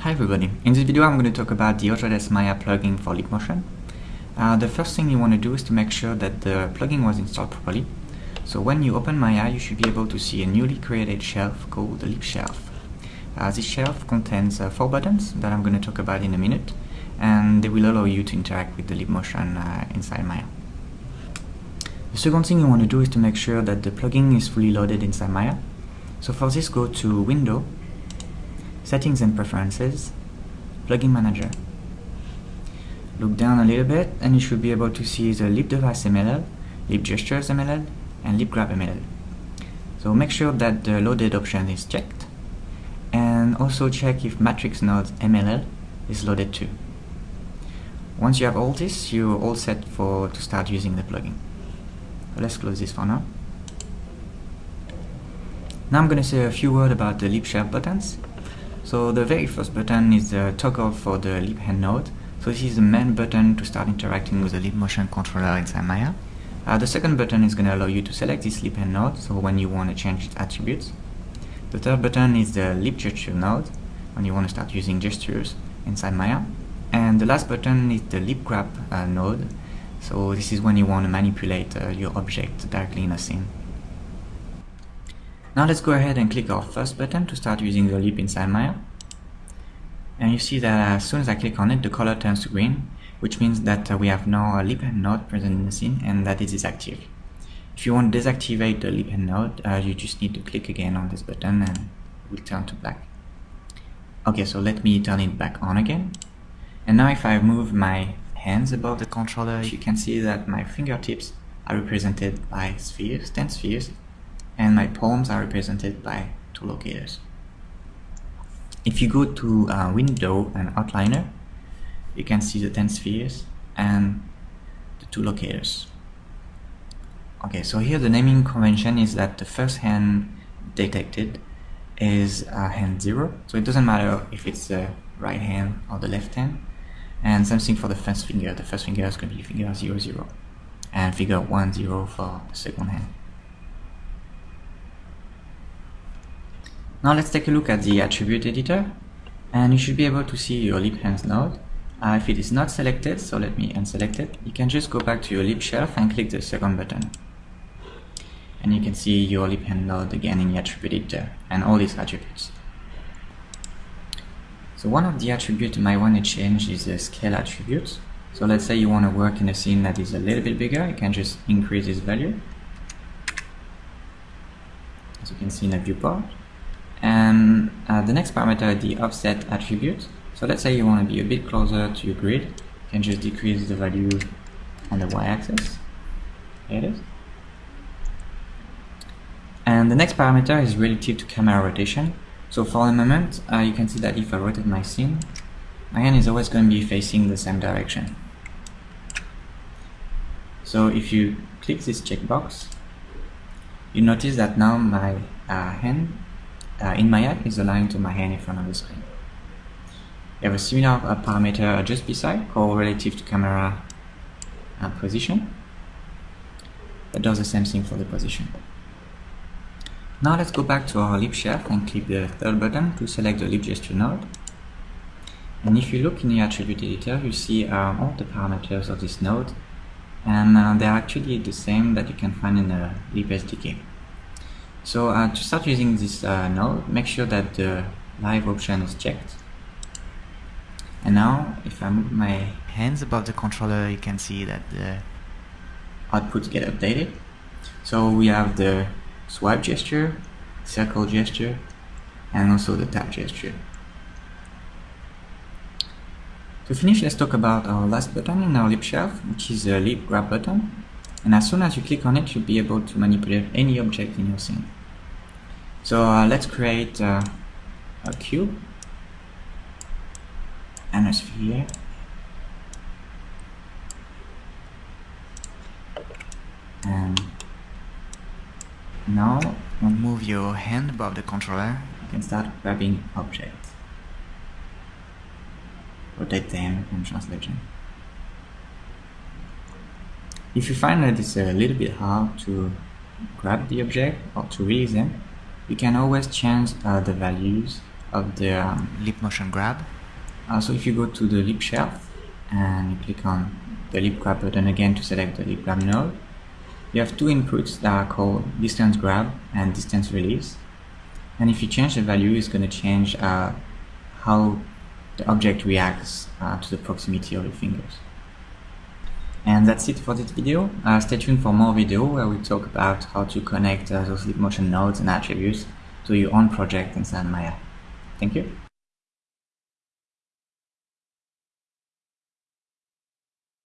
Hi everybody, in this video I'm going to talk about the Autodesk Maya plugin for Leap Motion. Uh, the first thing you want to do is to make sure that the plugin was installed properly. So when you open Maya you should be able to see a newly created shelf called the Leap Shelf. Uh, this shelf contains uh, four buttons that I'm going to talk about in a minute and they will allow you to interact with the Leap Motion uh, inside Maya. The second thing you want to do is to make sure that the plugin is fully loaded inside Maya. So for this go to Window Settings and Preferences, Plugin Manager. Look down a little bit and you should be able to see the Leap Device MLL, Leap Gestures MLL, and Leap Grab MLL. So make sure that the loaded option is checked and also check if Matrix Node MLL is loaded too. Once you have all this, you're all set for to start using the plugin. Let's close this for now. Now I'm going to say a few words about the Shelf buttons. So the very first button is the toggle for the Leap Hand node. So this is the main button to start interacting with the Leap Motion controller inside Maya. Uh, the second button is going to allow you to select this Leap Hand node, so when you want to change its attributes. The third button is the Leap Gesture node, when you want to start using gestures inside Maya. And the last button is the Leap Grab uh, node, so this is when you want to manipulate uh, your object directly in a scene. Now let's go ahead and click our first button to start using the leap inside Maya. And you see that as soon as I click on it, the color turns to green, which means that uh, we have now a leap hand node present in the scene and that it is active. If you want to deactivate the leap hand node, uh, you just need to click again on this button and it will turn to black. Okay, so let me turn it back on again. And now if I move my hands above the controller, you can see that my fingertips are represented by spheres, 10 spheres, and my palms are represented by two locators. If you go to uh, Window and Outliner, you can see the 10 spheres and the two locators. Okay, so here the naming convention is that the first hand detected is uh, hand 0, so it doesn't matter if it's the right hand or the left hand. And same thing for the first finger, the first finger is going to be finger 0, 0, and figure 1, 0 for the second hand. Now let's take a look at the attribute editor and you should be able to see your leap hands node. Uh, if it is not selected, so let me unselect it, you can just go back to your leap shelf and click the second button. And you can see your leap hand node again in the attribute editor and all these attributes. So one of the attributes you might want to change is the scale attribute. So let's say you want to work in a scene that is a little bit bigger, you can just increase this value. As you can see in the viewport. And uh, the next parameter the offset attribute. So let's say you want to be a bit closer to your grid. You can just decrease the value on the y-axis. There it is. And the next parameter is relative to camera rotation. So for the moment, uh, you can see that if I rotate my scene, my hand is always going to be facing the same direction. So if you click this checkbox, you notice that now my uh, hand uh, in Maya is aligned to my hand in front of the screen. We have a similar uh, parameter just beside called relative to camera uh, position that does the same thing for the position. Now let's go back to our leap shelf and click the third button to select the leap gesture node. And if you look in the attribute editor, you see um, all the parameters of this node and uh, they're actually the same that you can find in the leap SDK. So uh, to start using this uh, node, make sure that the live option is checked. And now, if I move my hands above the controller, you can see that the outputs get updated. So we have the swipe gesture, circle gesture, and also the tap gesture. To finish, let's talk about our last button in our leap shelf, which is the leap grab button and as soon as you click on it you'll be able to manipulate any object in your scene. So uh, let's create uh, a cube. And a sphere. And now move your hand above the controller. you can start grabbing objects. Rotate them and translate them if you find that it's a little bit hard to grab the object or to release them, you can always change uh, the values of the um, leap motion grab. Uh, so if you go to the leap shelf and you click on the leap grab button again to select the leap grab node, you have two inputs that are called distance grab and distance release. And if you change the value, it's going to change uh, how the object reacts uh, to the proximity of your fingers. And that's it for this video. Uh, stay tuned for more video where we talk about how to connect uh, those leap motion nodes and attributes to your own project inside Maya. Thank you.